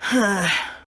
唉。